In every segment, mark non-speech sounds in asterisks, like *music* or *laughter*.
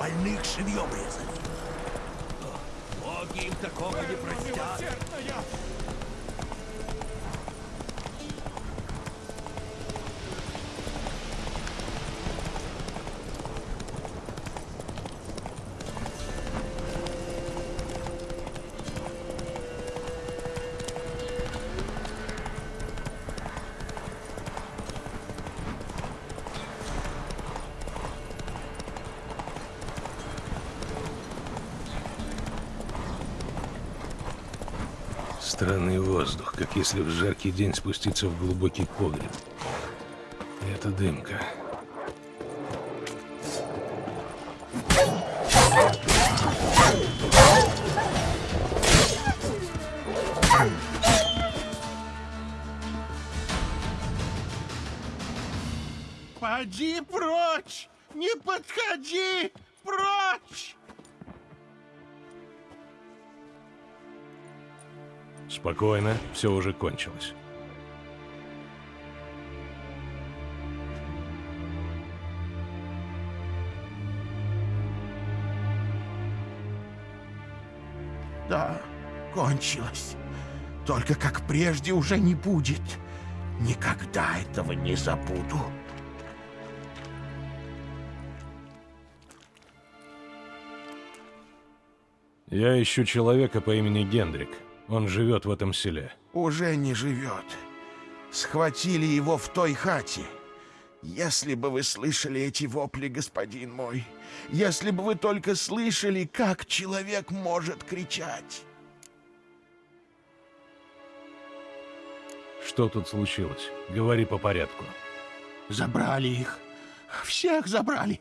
больных живьем резали. Боги им такого не простят. Странный воздух, как если в жаркий день спуститься в глубокий погреб. Это дымка. Поди прочь! Не подходи! Спокойно, все уже кончилось. Да, кончилось. Только как прежде уже не будет. Никогда этого не забуду. Я ищу человека по имени Гендрик. Он живет в этом селе. Уже не живет. Схватили его в той хате. Если бы вы слышали эти вопли, господин мой, если бы вы только слышали, как человек может кричать. Что тут случилось? Говори по порядку. Забрали их. Всех забрали.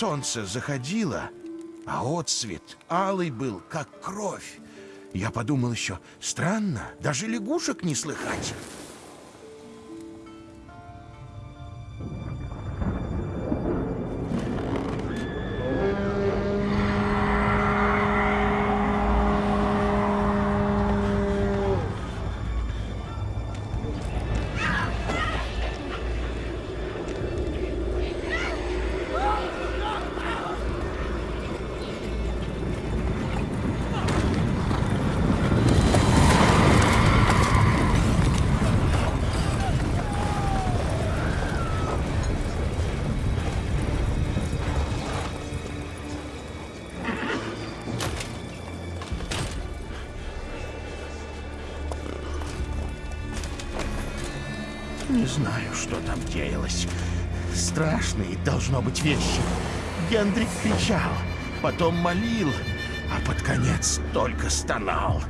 Солнце заходило, а отсвет алый был, как кровь. Я подумал еще, странно, даже лягушек не слыхать. Страшные должно быть вещи. Гендрик кричал, потом молил, а под конец только стонал.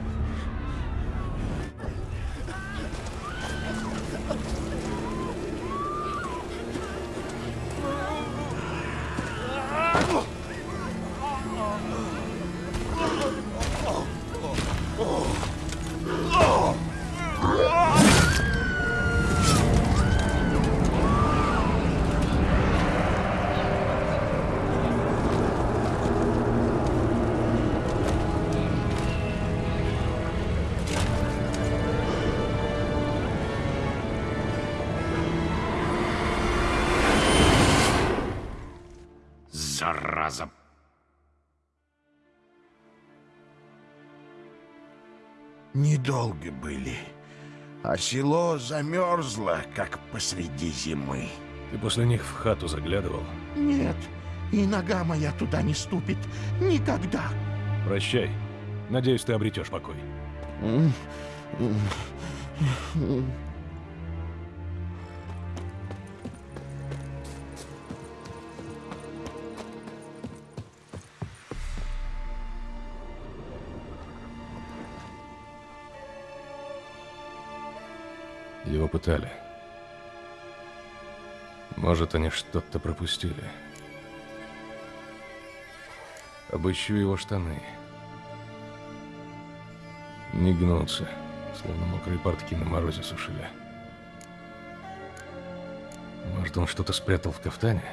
Недолго были, а село замерзло, как посреди зимы. Ты после них в хату заглядывал? Нет, и нога моя туда не ступит. Никогда. Прощай. Надеюсь, ты обретешь покой. Его пытали. Может, они что-то пропустили. Обыщу его штаны. Не гнутся, словно мокрые портки на морозе сушили. Может, он что-то спрятал в кафтане?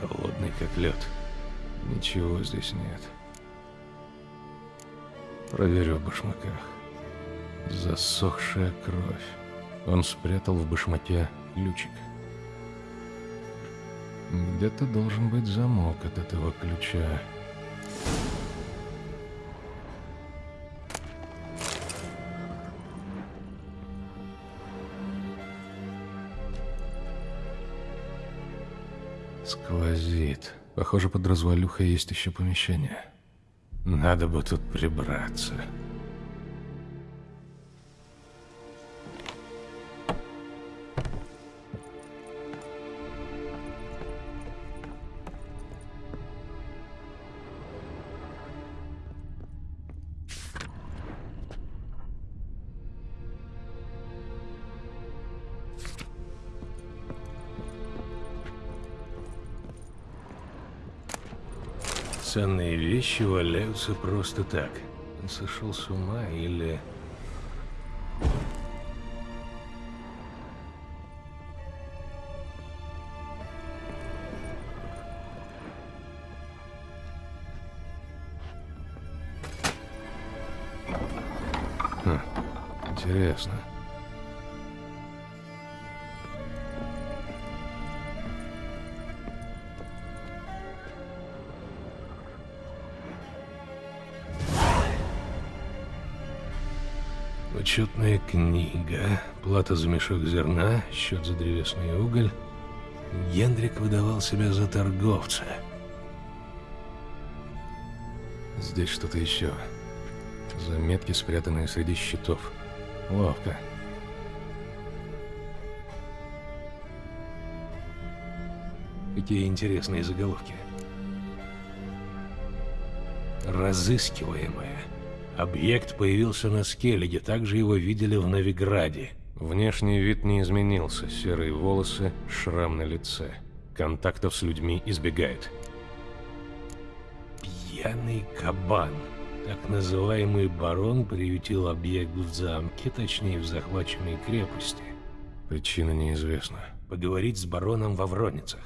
холодный как лед. Ничего здесь нет. Проверю в башмаках. Засохшая кровь. Он спрятал в башмаке ключик. Где-то должен быть замок от этого ключа. Сквозит. Похоже, под развалюхой есть еще помещение. Надо бы тут прибраться. Ценные вещи валяются просто так. Он сошел с ума или... Интересно. Учетная книга, плата за мешок зерна, счет за древесный уголь. Гендрик выдавал себя за торговца. Здесь что-то еще. Заметки, спрятанные среди щитов. Ловко. Какие интересные заголовки. Разыскиваемая. Объект появился на Скеллиге, также его видели в Новиграде. Внешний вид не изменился, серые волосы, шрам на лице. Контактов с людьми избегает. Пьяный кабан. Так называемый барон приютил объект в замке, точнее в захваченной крепости. Причина неизвестна. Поговорить с бароном во Вроницах.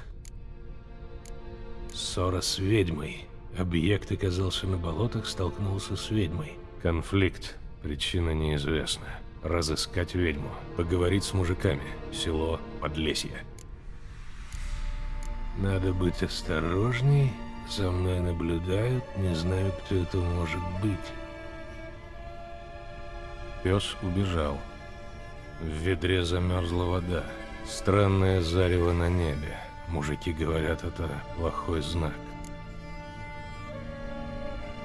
Ссора с ведьмой. Объект оказался на болотах, столкнулся с ведьмой. Конфликт. Причина неизвестна. Разыскать ведьму. Поговорить с мужиками. Село Подлесье. Надо быть осторожней. За мной наблюдают. Не знаю, кто это может быть. Пес убежал. В ведре замерзла вода. Странное зарево на небе. Мужики говорят, это плохой знак.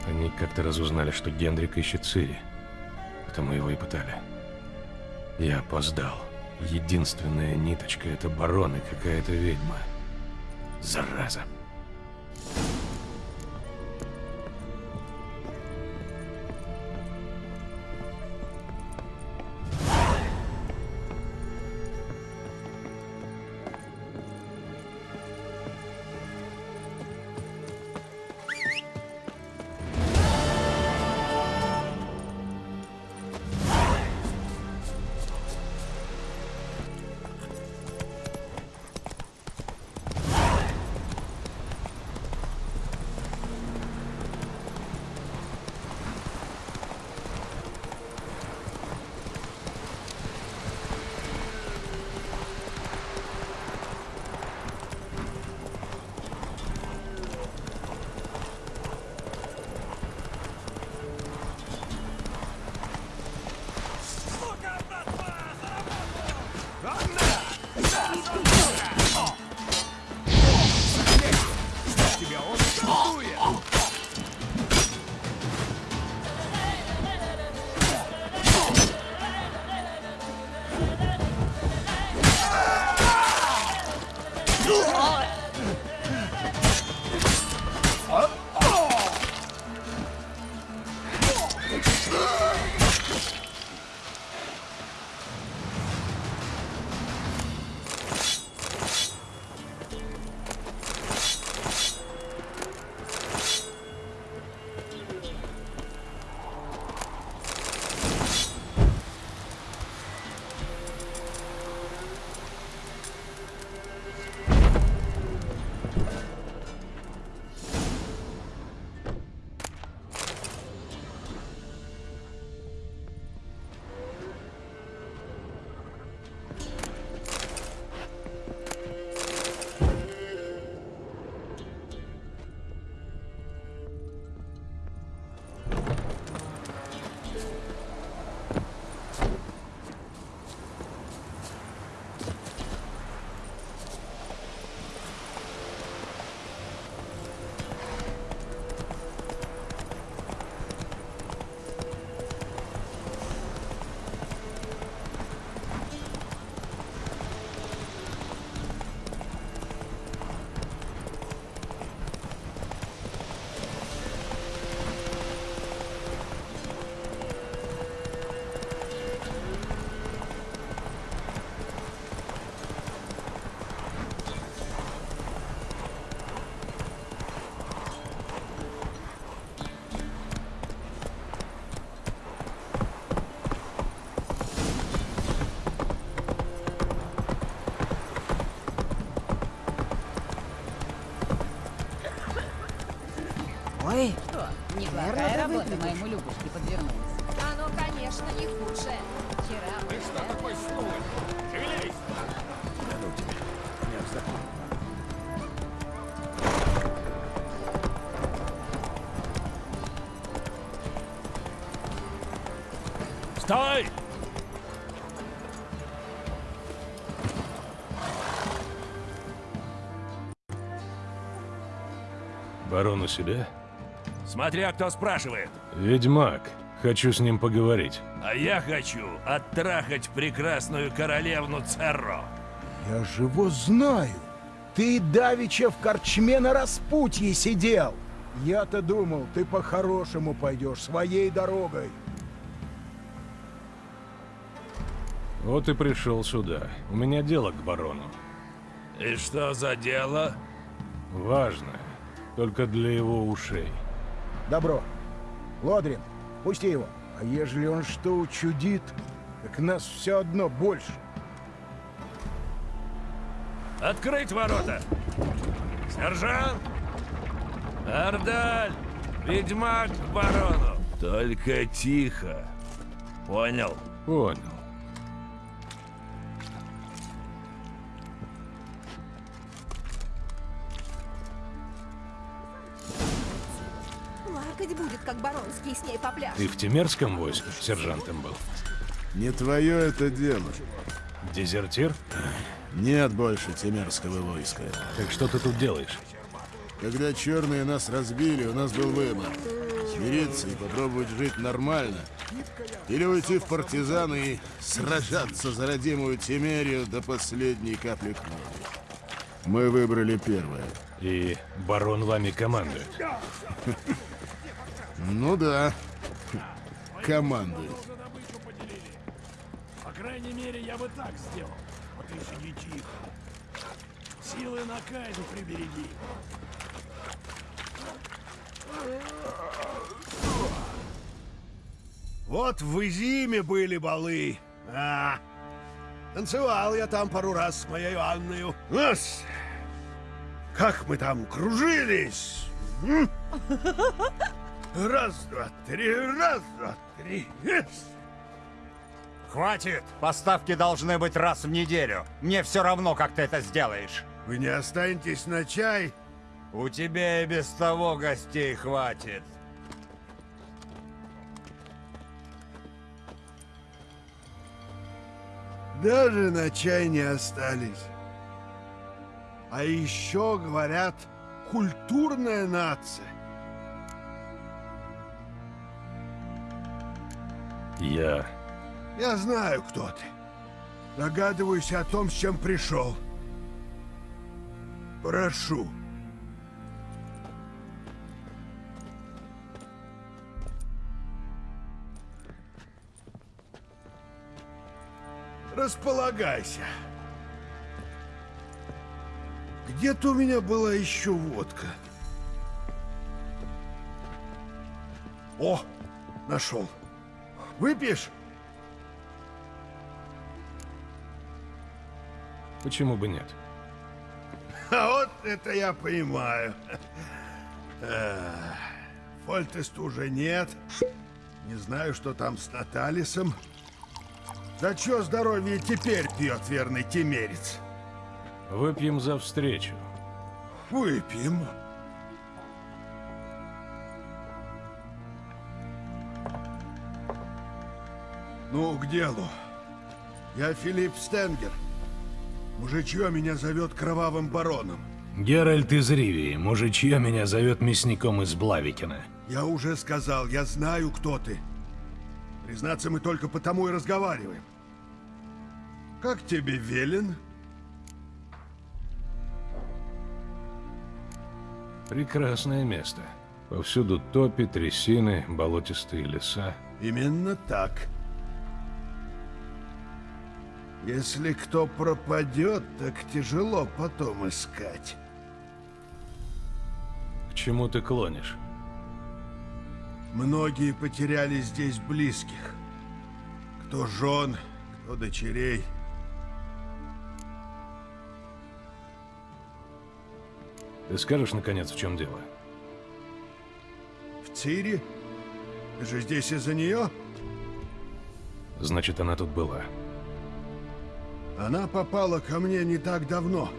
Они как-то разузнали, что Гендрик ищет Цири. Потому его и пытали. Я опоздал. Единственная ниточка — это барон и какая-то ведьма. Зараза. Наверное, работа моему Любушке подвернулась. Оно, конечно, не худшее. Вчера мы с- Стой! Барон у себя? Смотря кто спрашивает. Ведьмак. Хочу с ним поговорить. А я хочу оттрахать прекрасную королевну Церро. Я же его знаю. Ты давеча в корчме на распутье сидел. Я-то думал, ты по-хорошему пойдешь своей дорогой. Вот и пришел сюда. У меня дело к барону. И что за дело? Важное. Только для его ушей. Добро. Лодрин, пусти его. А ежели он что учудит, так нас все одно больше. Открыть ворота! Сержант! Ардаль! Ведьмак к барону! Только тихо. Понял? Понял. С ней попляшет. Ты в Тимерском войске сержантом был? Не твое это дело. Дезертир? Нет больше Тимерского войска. Так что ты тут делаешь? Когда черные нас разбили, у нас был выбор. Смириться и попробовать жить нормально. Или уйти в партизаны и сражаться за родимую Тимерию до последней капли крови. Мы выбрали первое. И барон вами командует. *laughs* Ну да. Командует. По крайней мере, я бы так сделал. Но ты сиди тихо. Силы на Кайду прибереги. Вот в Изиме были балы. А, танцевал я там пару раз с моей Анною. Нас, как мы там кружились. *laughs* Раз, два, три, раз, два, три. Ес. Хватит! Поставки должны быть раз в неделю. Мне все равно, как ты это сделаешь. Вы не останетесь на чай? У тебя и без того гостей хватит. Даже на чай не остались. А еще, говорят, культурная нация. Я... Я знаю, кто ты. Догадываюсь о том, с чем пришел. Прошу. Располагайся. Где-то у меня была еще водка. О, нашел. Выпьешь? Почему бы нет? А вот это я понимаю. Эх, Фольтеста уже нет. Не знаю, что там с Наталисом. Да чё здоровье теперь пьет верный темерец? Выпьем за встречу. Выпьем. Ну, к делу. Я Филипп Стенгер. Мужичье меня зовет Кровавым Бароном. Геральт из Ривии, мужичье меня зовет мясником из Блавикина. Я уже сказал, я знаю, кто ты. Признаться, мы только потому и разговариваем. Как тебе велен? Прекрасное место. Повсюду топи, трясины, болотистые леса. Именно так. Если кто пропадет, так тяжело потом искать. К чему ты клонишь? Многие потеряли здесь близких. Кто жен, кто дочерей. Ты скажешь, наконец, в чем дело? Цири? Ты же здесь из-за нее? Значит, она тут была. Она попала ко мне не так давно.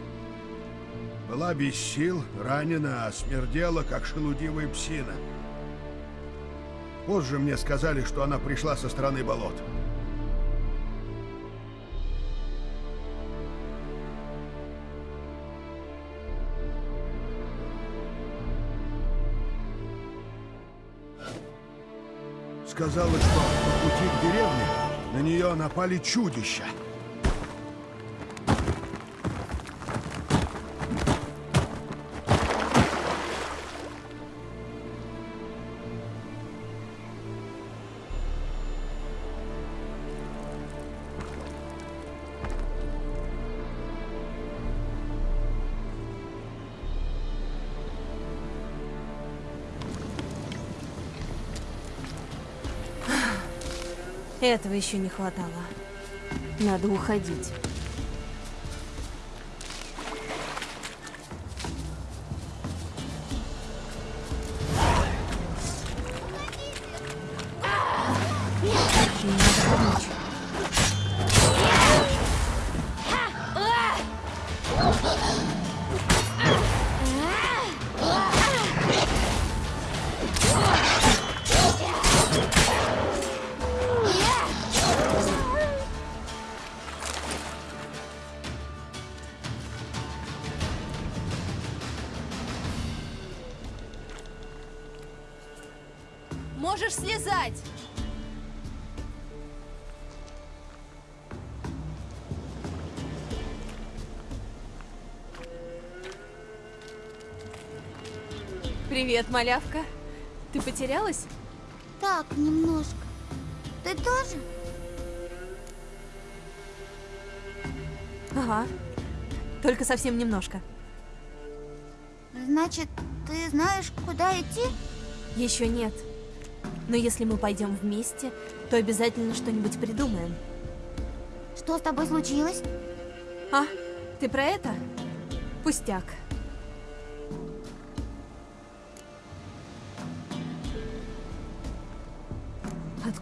Была без сил, ранена, а смердела, как шелудивая псина. Позже мне сказали, что она пришла со стороны болот. Сказала, что по пути к деревне на нее напали чудища. Этого еще не хватало. Надо уходить. Привет, малявка. Ты потерялась? Так, немножко. Ты тоже? Ага. Только совсем немножко. Значит, ты знаешь, куда идти? Еще нет. Но если мы пойдем вместе, то обязательно что-нибудь придумаем. Что с тобой случилось? А, ты про это? Пустяк.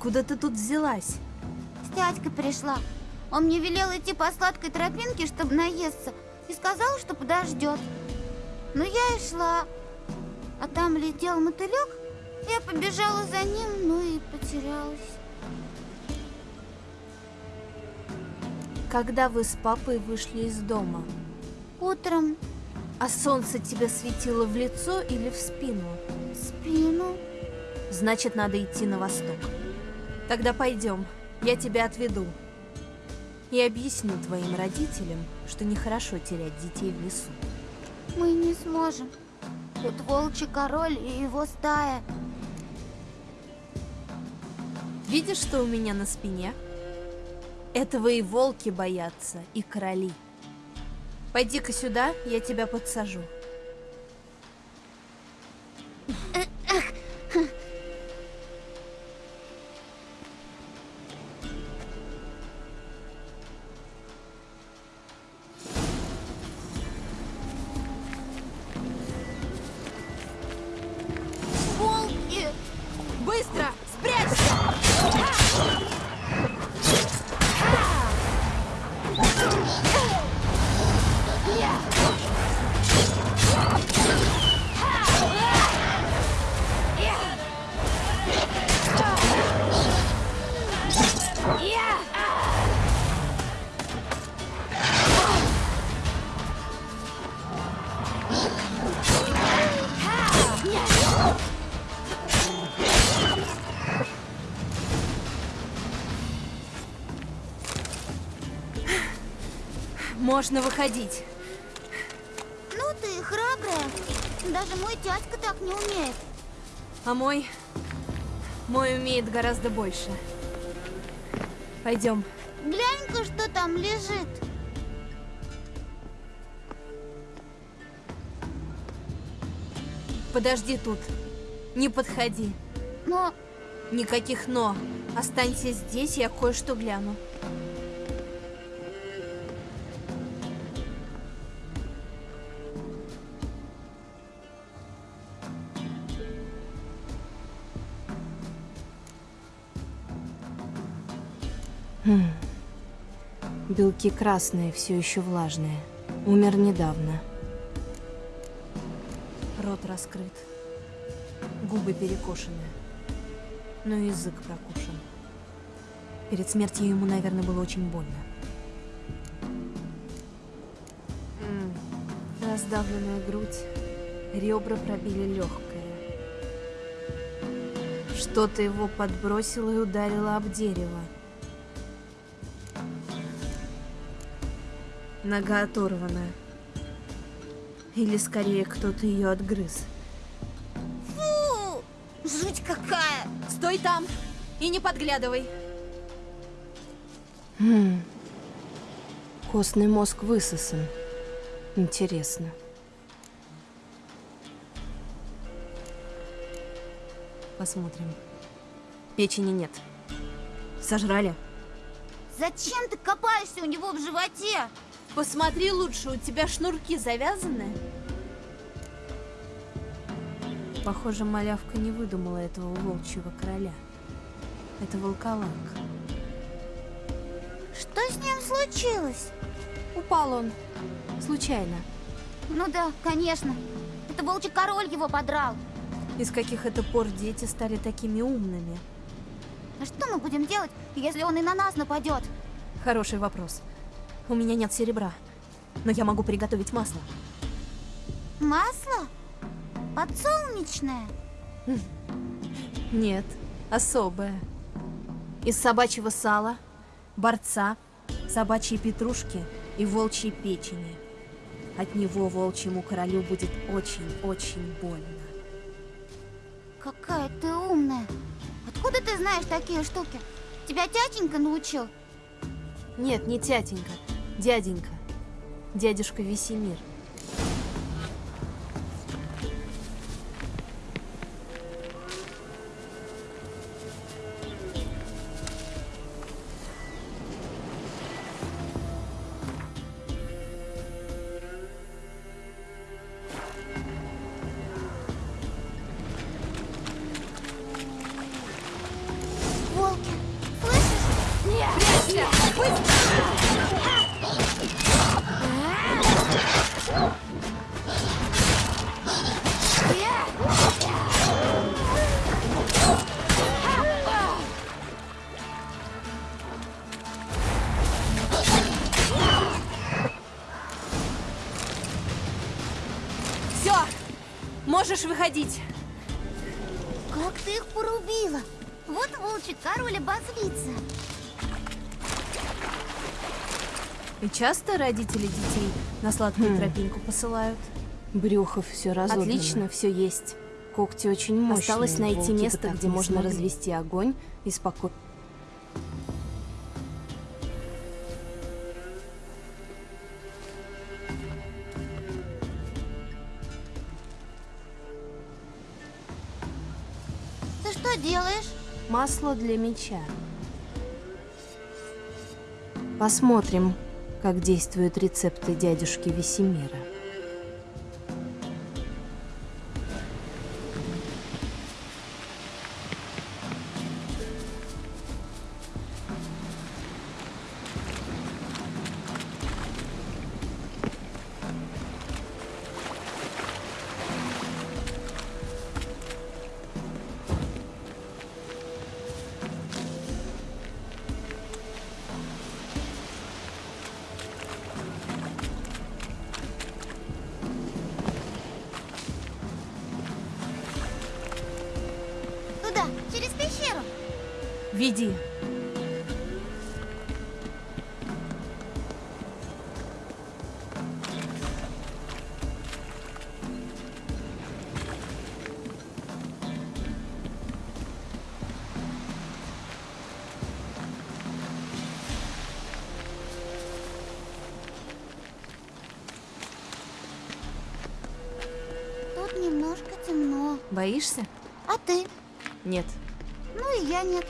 Откуда ты тут взялась? С дядькой пришла. Он мне велел идти по сладкой тропинке, чтобы наесться, и сказал, что подождет. Ну, я и шла. А там летел мотылек, я побежала за ним, ну и потерялась. Когда вы с папой вышли из дома? Утром А солнце тебе светило в лицо или в спину? в спину. Значит, надо идти на восток. Тогда пойдем, я тебя отведу. И объясню твоим родителям, что нехорошо терять детей в лесу. Мы не сможем. Тут волчий король и его стая. Видишь, что у меня на спине? Этого и волки боятся, и короли. Пойди-ка сюда, я тебя подсажу. Можно выходить. Ну ты храбрая. Даже мой дядька так не умеет. А мой... Мой умеет гораздо больше. Пойдем. Глянь-ка, что там лежит. Подожди тут. Не подходи. Но Никаких «но». Останься здесь, я кое-что гляну. Белки красные, все еще влажные. Умер недавно. Рот раскрыт. Губы перекошены. Но язык прокушен. Перед смертью ему, наверное, было очень больно. Раздавленная грудь. Ребра пробили легкое. Что-то его подбросило и ударило об дерево. Нога оторвана. Или скорее кто-то ее отгрыз. Фу! Жуть какая! Стой там и не подглядывай. Костный мозг высосан. Интересно. Посмотрим. Печени нет. Сожрали? Зачем ты копаешься у него в животе? Посмотри лучше, у тебя шнурки завязаны? Похоже, малявка не выдумала этого волчьего короля. Это волколак. Что с ним случилось? Упал он. Случайно. Ну да, конечно. Это волчий король его подрал. Из каких это пор дети стали такими умными? А что мы будем делать, если он и на нас нападет? Хороший вопрос. У меня нет серебра, но я могу приготовить масло. Масло? Подсолнечное? Нет, особое. Из собачьего сала, борца, собачьей петрушки и волчьей печени. От него волчьему королю будет очень-очень больно. Какая ты умная. Откуда ты знаешь такие штуки? Тебя тятенька научил? Нет, не тятенька, дяденька. Дядюшка Весемир. Все! Можешь выходить. Как ты их порубила? Вот волчий король обозлится. И часто родители детей на сладкую тропинку посылают? Брюхо все разобрано. Отлично, все есть. Когти очень мощные. Осталось найти место, так где можно смогли. развести огонь и спокойно. Масло для меча. Посмотрим, как действуют рецепты дядюшки Весемира. Боишься? А ты? Нет. Ну и я нет.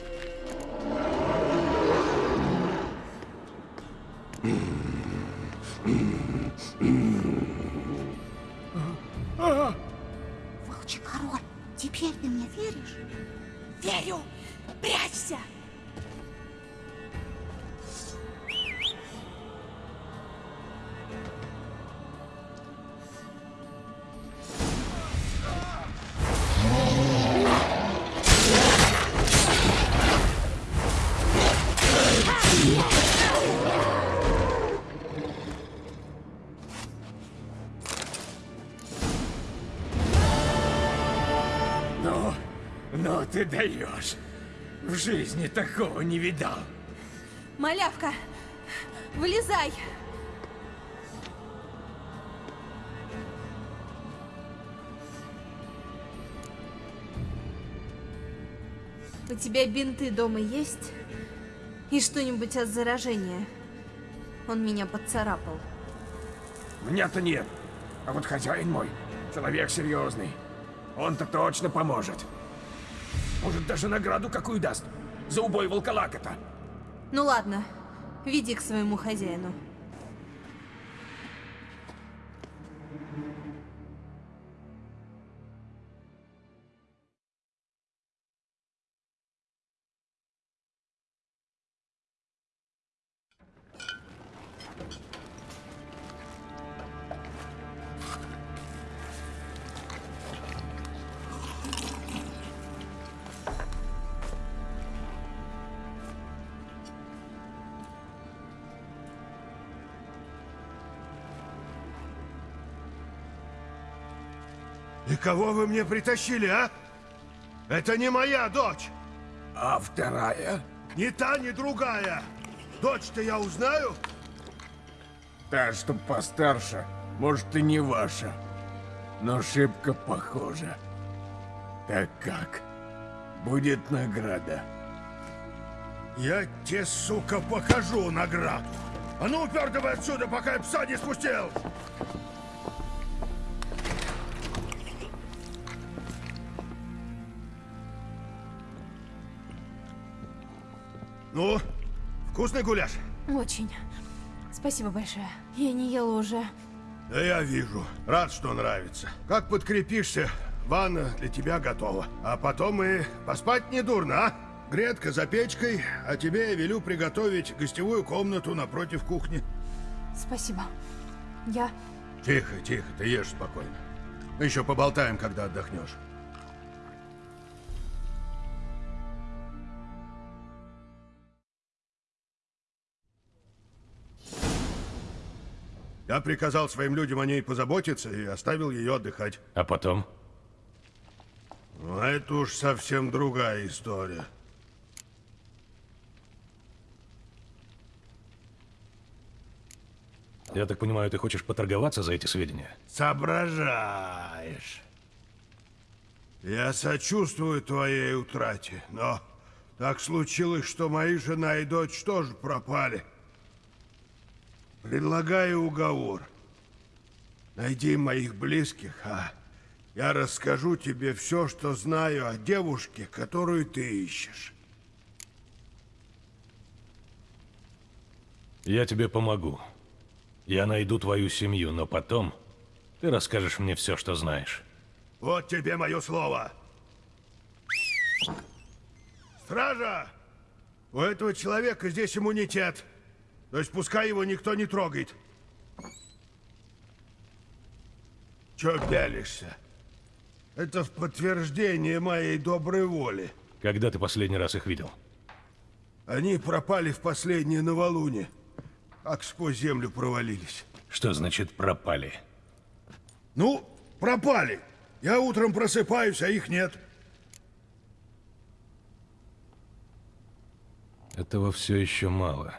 Ты даешь. В жизни такого не видал. Малявка, вылезай! У тебя бинты дома есть? И что-нибудь от заражения? Он меня поцарапал. Меня-то нет. А вот хозяин мой, человек серьезный. Он-то точно поможет. Может, даже награду какую даст. За убой волколака-то. Ну ладно, веди к своему хозяину. Кого вы мне притащили, а? Это не моя дочь. А вторая? Ни та, ни другая. Дочь-то я узнаю? Та, что постарше, может и не ваша. Но шибко похожа. Так как? Будет награда. Я тебе, сука, покажу награду. А ну, упер отсюда, пока я пса не спустил! Вкусный гуляш? Очень. Спасибо большое. Я не ела уже. Да я вижу. Рад, что нравится. Как подкрепишься, ванна для тебя готова. А потом и поспать не дурно, а? Гретка за печкой, а тебе я велю приготовить гостевую комнату напротив кухни. Спасибо. Я... Тихо, тихо, ты ешь спокойно. Еще поболтаем, когда отдохнешь. Я приказал своим людям о ней позаботиться и оставил ее отдыхать. А потом? Ну, это уж совсем другая история. Я так понимаю, ты хочешь поторговаться за эти сведения? Соображаешь. Я сочувствую твоей утрате, но так случилось, что мои жена и дочь тоже пропали. Предлагаю уговор. Найди моих близких, а я расскажу тебе все, что знаю о девушке, которую ты ищешь. Я тебе помогу. Я найду твою семью, но потом ты расскажешь мне все, что знаешь. Вот тебе мое слово. Стража! У этого человека здесь иммунитет. То есть пускай его никто не трогает. Чё пялишься? Это в подтверждение моей доброй воли. Когда ты последний раз их видел? Они пропали в последнее новолуние. Как сквозь землю провалились. Что значит пропали? Ну, пропали. Я утром просыпаюсь, а их нет. Этого все еще мало.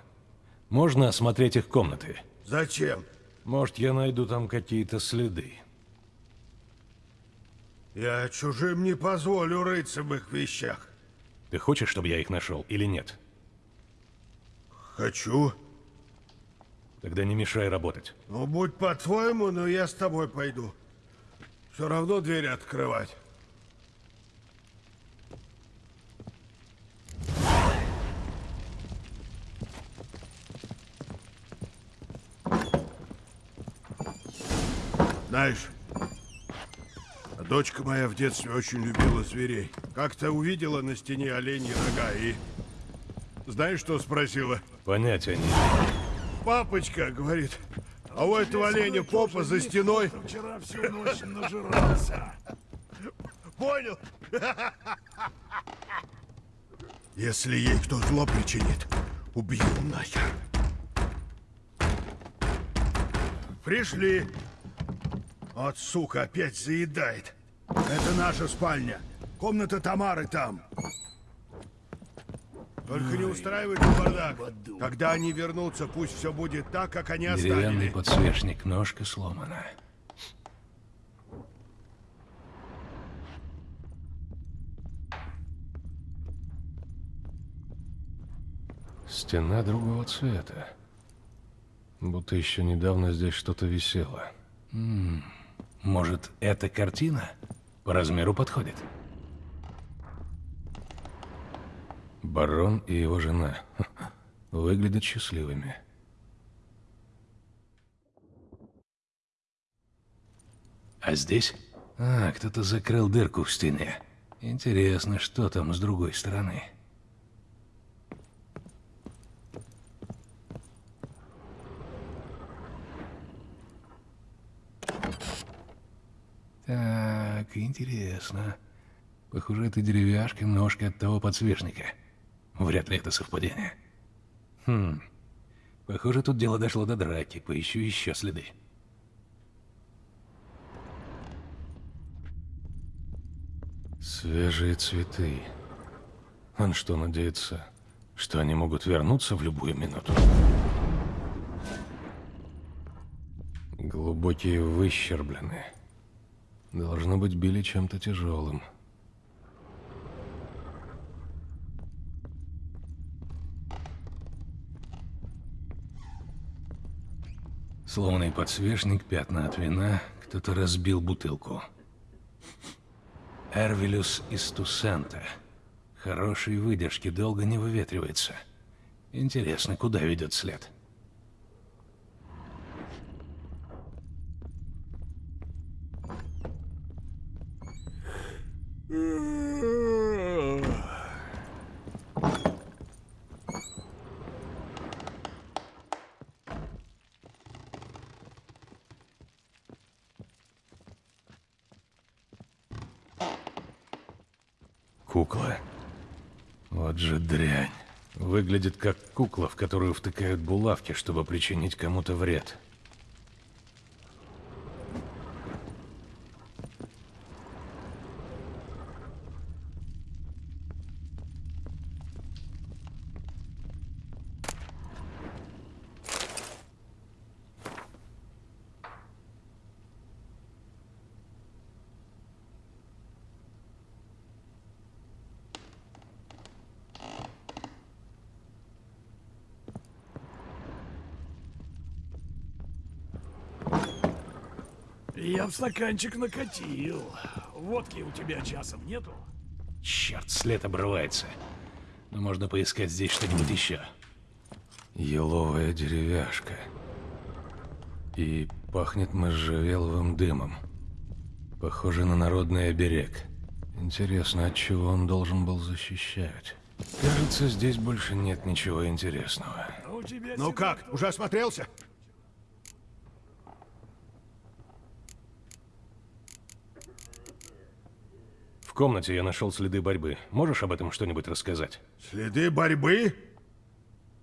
Можно осмотреть их комнаты? Зачем? Может, я найду там какие-то следы. Я чужим не позволю рыться в их вещах. Ты хочешь, чтобы я их нашел или нет? Хочу. Тогда не мешай работать. Ну, будь по-твоему, но я с тобой пойду. Все равно двери открывать. Знаешь, дочка моя в детстве очень любила зверей. Как-то увидела на стене оленьи рога и... Знаешь, что спросила? Понятия не имею. Папочка, говорит, а у этого оленя попа за стеной. Вчера всю ночь нажирался. Понял? Если ей кто зло причинит, убью нахер. Пришли. Вот, сука, опять заедает. Это наша спальня. Комната Тамары там. Только не устраивайте бардак. Когда они вернутся, пусть все будет так, как они Деревянный оставили. подсвечник, ножка сломана. Стена другого цвета. Будто еще недавно здесь что-то висело. М, Может, эта картина по размеру подходит? Барон и его жена выглядят счастливыми. А здесь? А, кто-то закрыл дырку в стене. Интересно, что там с другой стороны. Так, интересно. Похоже, это деревяшка, ножка от того подсвечника. Вряд ли это совпадение. Хм. Похоже, тут дело дошло до драки. Поищу еще следы. Свежие цветы. Он что, надеется, что они могут вернуться в любую минуту? Глубокие выщерблены. Должно быть, били чем-то тяжелым. Сломанный подсвечник, пятна от вина, кто-то разбил бутылку. Эрвилюс из Тусента. Хорошей выдержки, долго не выветривается. Интересно, куда ведет след? Кукла. Вот же дрянь. Выглядит как кукла, в которую втыкают булавки, чтобы причинить кому-то вред. Я в стаканчик накатил. Водки у тебя часом нету? Черт, след обрывается. Но можно поискать здесь что-нибудь еще. Еловая деревяшка. И пахнет можжевеловым дымом. Похоже на народный оберег. Интересно, от чего он должен был защищать? Кажется, здесь больше нет ничего интересного. Тебя Ну как, уже осмотрелся? Комнате я нашел следы борьбы. Можешь об этом что-нибудь рассказать? Следы борьбы?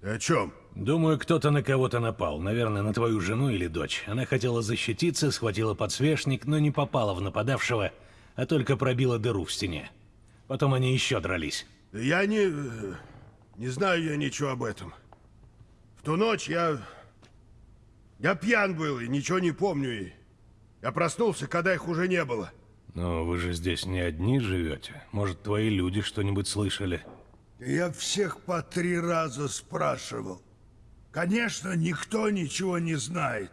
Ты о чем? Думаю, кто-то на кого-то напал. Наверное, на твою жену или дочь. Она хотела защититься, схватила подсвечник, но не попала в нападавшего, а только пробила дыру в стене. Потом они еще дрались. Я не... э, Не знаю я ничего об этом. В ту ночь я... Я пьян был и ничего не помню. И я проснулся, когда их уже не было. Но вы же здесь не одни живете. Может, твои люди что-нибудь слышали? Я всех по три раза спрашивал. Конечно, никто ничего не знает.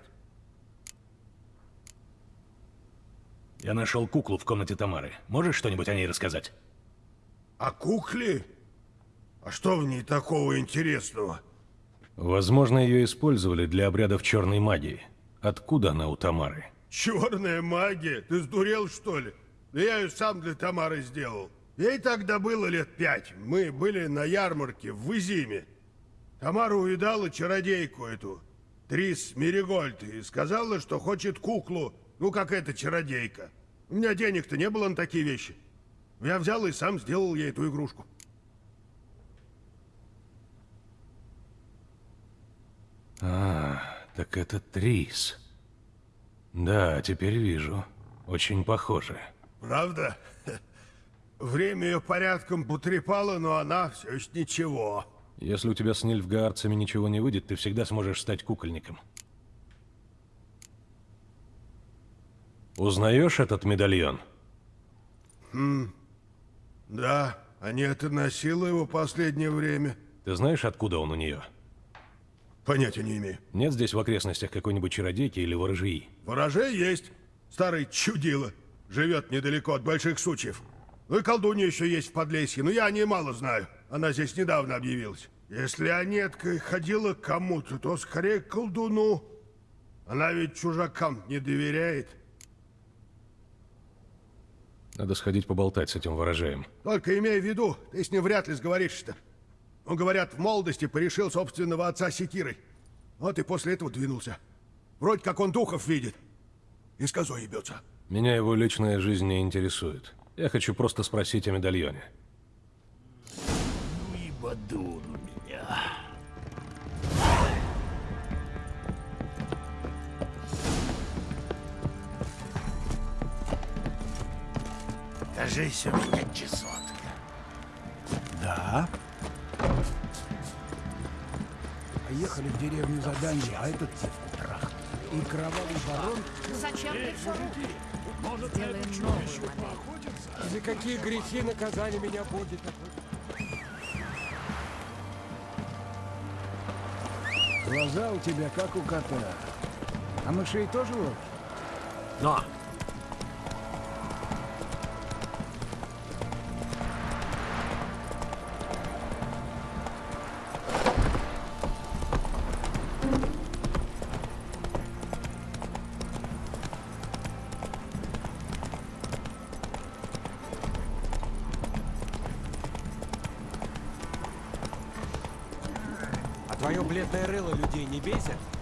Я нашел куклу в комнате Тамары. Можешь что-нибудь о ней рассказать? А кукле? А что в ней такого интересного? Возможно, ее использовали для обрядов черной магии. Откуда она у Тамары? Черная магия? Ты сдурел, что ли? Да я ее сам для Тамары сделал. Ей тогда было лет пять. Мы были на ярмарке в Изиме. Тамара увидала чародейку эту, Трис Меригольд, и сказала, что хочет куклу, ну, как эта чародейка. У меня денег-то не было на такие вещи. Я взял и сам сделал ей эту игрушку. А, так это Трис. Да, теперь вижу. Очень похоже. Правда? *laughs* Время ее порядком потрепало, но она все еще ничего. Если у тебя с нильфгаарцами ничего не выйдет, ты всегда сможешь стать кукольником. Узнаешь этот медальон? Хм, да, Анета носила его последнее время. Ты знаешь, откуда он у нее? Понятия не имею. Нет здесь в окрестностях какой-нибудь чародейки или ворожьи? Ворожей есть. Старый чудило. Живет недалеко от больших сучьев. Ну и колдунья еще есть в Подлесье, но я о ней мало знаю. Она здесь недавно объявилась. Если Анетка ходила к кому-то, то скорее к колдуну. Она ведь чужакам не доверяет. Надо сходить поболтать с этим ворожеем. Только имей в виду, ты с ним вряд ли сговоришься-то. Он, говорят, в молодости порешил собственного отца секирой. Вот и после этого двинулся. Вроде как он духов видит. И с козой ебется. Меня его личная жизнь не интересует. Я хочу просто спросить о медальоне. Ну и бадун у меня. Кажись, у меня чесотка. Да? Поехали в деревню за Данди, а этот трах. И кровавый барон... Ну зачем ты все Может, Сделаем новую модель. За какие грехи наказание меня будет? Глаза у тебя как у кота. А мышей тоже ловишь? На, не бесит?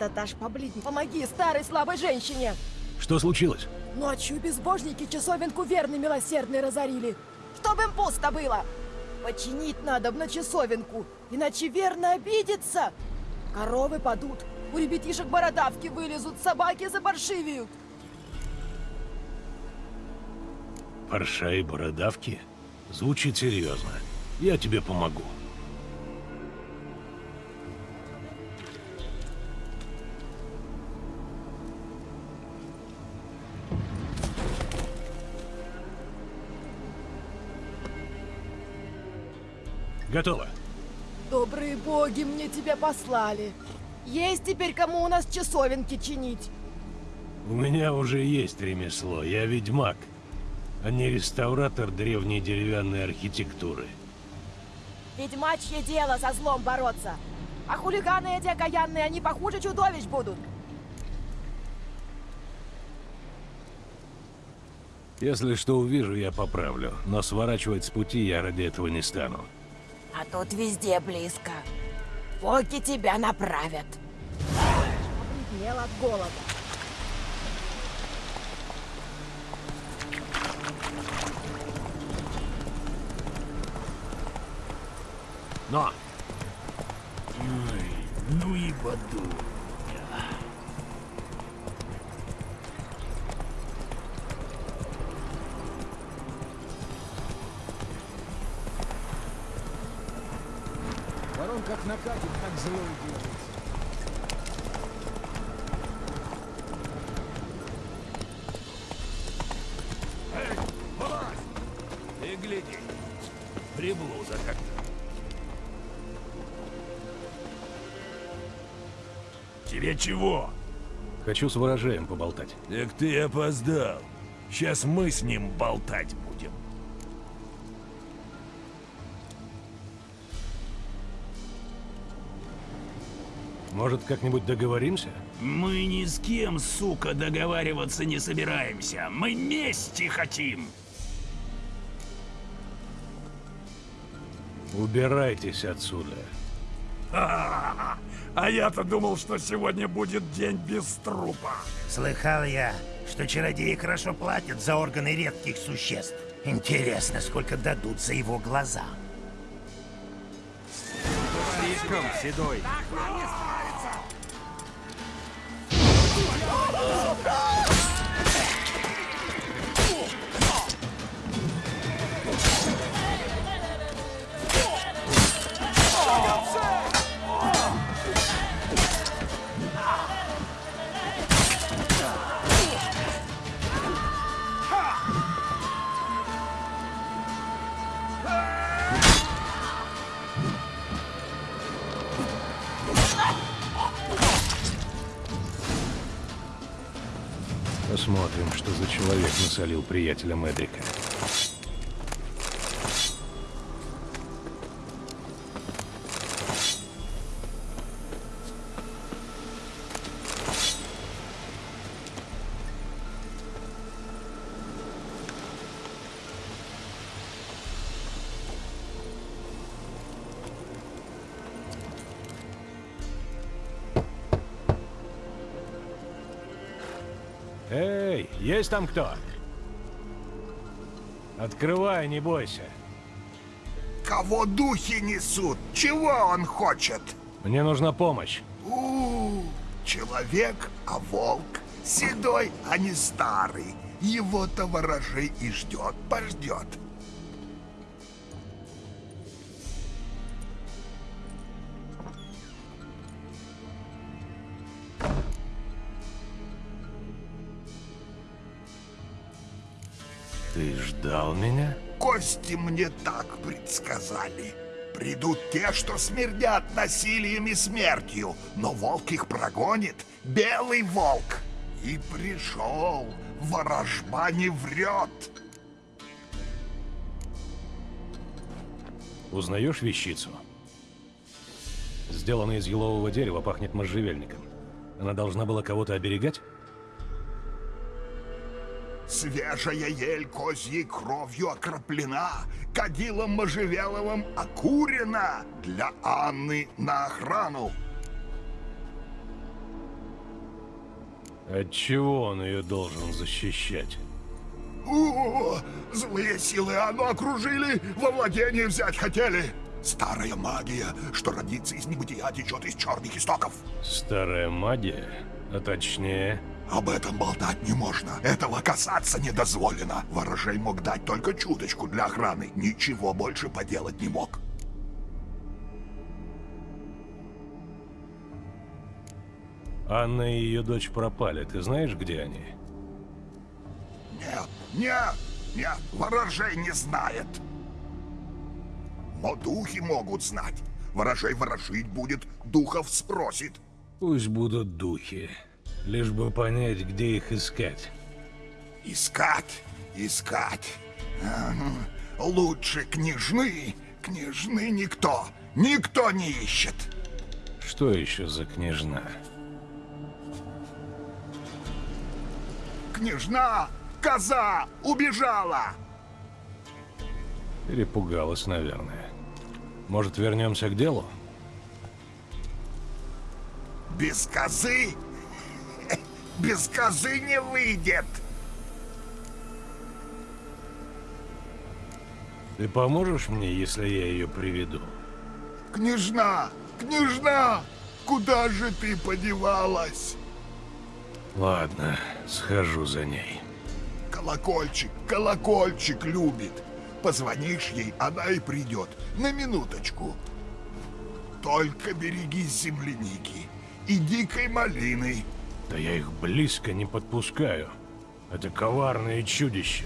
Это Таш побледней. Помоги старой слабой женщине. Что случилось? Ночью безбожники часовенку верный милосердный разорили. Чтоб им пусто было. Починить надо на часовенку, иначе верно обидится. Коровы падут, у ребятишек бородавки вылезут, собаки заборшивеют. Парша и бородавки? Звучит серьезно. Я тебе помогу. Готово. Добрые боги мне тебя послали. Есть теперь кому у нас часовенки чинить. У меня уже есть ремесло. Я ведьмак, а не реставратор древней деревянной архитектуры. Ведьмачье дело со злом бороться. А хулиганы эти окаянные, они похуже чудовищ будут. Если что увижу, я поправлю. Но сворачивать с пути я ради этого не стану. А тут везде близко. Боги тебя направят. Побледнел от голода. На. Ой, ну и бадун. Как накатит, так злой делается. Ты гляди, приблуда как-то. Тебе чего? Хочу с ворожеем поболтать. Так ты опоздал. Сейчас мы с ним болтать будем. Может, как-нибудь договоримся? Мы ни с кем, сука, договариваться не собираемся. Мы мести хотим. Убирайтесь отсюда. А, а я-то думал, что сегодня будет день без трупа. Слыхал я, что чародеи хорошо платят за органы редких существ. Интересно, сколько дадут за его глаза. Слишком, Седой. Посмотрим, что за человек насолил приятеля Эдрика. Есть там кто? Открывай, не бойся. Кого духи несут? Чего он хочет? Мне нужна помощь. У, человек, а волк. Седой, а не старый. Его-то ворожей и ждет, пождет. Ты ждал меня? Кости мне так предсказали. Придут те, что смердят насилием и смертью, но волк их прогонит, белый волк. И пришел, ворожба не врет. Узнаешь вещицу? Сделана из елового дерева, пахнет можжевельником. Она должна была кого-то оберегать? Свежая ель козьей кровью окроплена, кадилом можжевеловым окурена для Анны на охрану. От чего он ее должен защищать? О, злые силы Анну окружили, во владение взять хотели. Старая магия, что родится из небытия, течет из черных истоков. Старая магия? А точнее... Об этом болтать не можно. Этого касаться не дозволено. Ворожей мог дать только чуточку для охраны. Ничего больше поделать не мог. Анна и ее дочь пропали. Ты знаешь, где они? Нет, нет, нет, ворожей не знает. Но духи могут знать. Ворожей ворожить будет, духов спросит. Пусть будут духи. Лишь бы понять, где их искать. Искать, искать. Лучше княжны. Княжны никто, никто не ищет. Что еще за княжна? Княжна, коза, убежала. Перепугалась, наверное. Может, вернемся к делу? Без козы? Без козы не выйдет. Ты поможешь мне, если я ее приведу? Княжна, княжна, куда же ты подевалась? Ладно, схожу за ней. Колокольчик, колокольчик любит. Позвонишь ей, она и придет. На минуточку. Только берегись земляники и дикой малины. Да я их близко не подпускаю. Это коварные чудища.